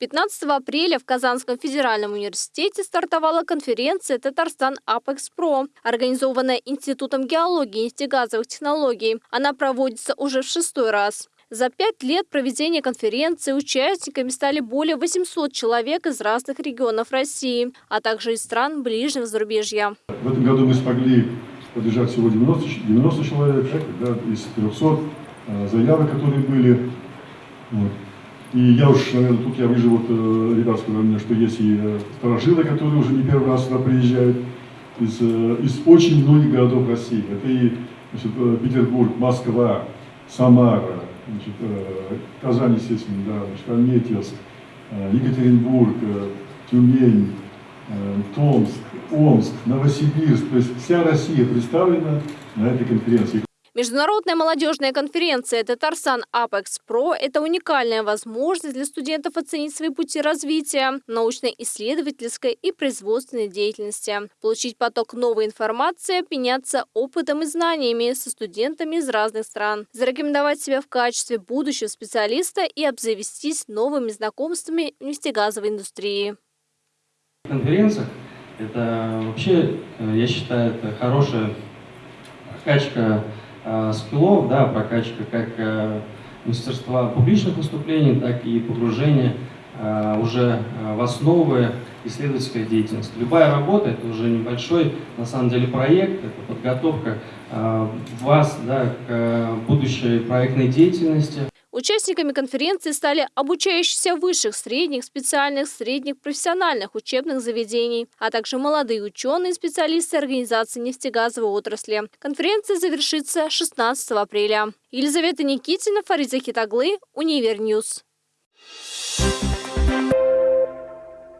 15 апреля в Казанском федеральном университете стартовала конференция «Татарстан Апекс Про», организованная Институтом геологии и нефтегазовых технологий. Она проводится уже в шестой раз. За пять лет проведения конференции участниками стали более 800 человек из разных регионов России, а также из стран ближнего зарубежья. В этом году мы смогли поддержать всего 90, 90 человек да, из 300 э, заявок, которые были. Вот. И я уж, наверное, тут я вижу, вот э, ребят сказали мне, что есть и э, старожилы, которые уже не первый раз сюда приезжают из, из очень многих городов России. Это и значит, Петербург, Москва, Самара, значит, э, Казань, естественно, да, значит, Альметьевск, э, Екатеринбург, э, Тюмень, Томск, Омск, Новосибирск. То есть вся Россия представлена на этой конференции. Международная молодежная конференция «Татарсан Апекс Про» – это уникальная возможность для студентов оценить свои пути развития, научно-исследовательской и производственной деятельности, получить поток новой информации, обменяться опытом и знаниями со студентами из разных стран, зарекомендовать себя в качестве будущего специалиста и обзавестись новыми знакомствами в нефтегазовой индустрии. Конференция – это вообще, э, я считаю, это хорошая качка скиллов, да, прокачка как э, мастерства публичных выступлений, так и погружение э, уже в основы исследовательской деятельности. Любая работа – это уже небольшой, на самом деле, проект, это подготовка вас да, к будущей проектной деятельности. Участниками конференции стали обучающиеся высших, средних, специальных, средних, профессиональных учебных заведений, а также молодые ученые и специалисты организации нефтегазовой отрасли. Конференция завершится 16 апреля. Елизавета Никитина, Фарид Захит оглы, UniverNews. Thank you.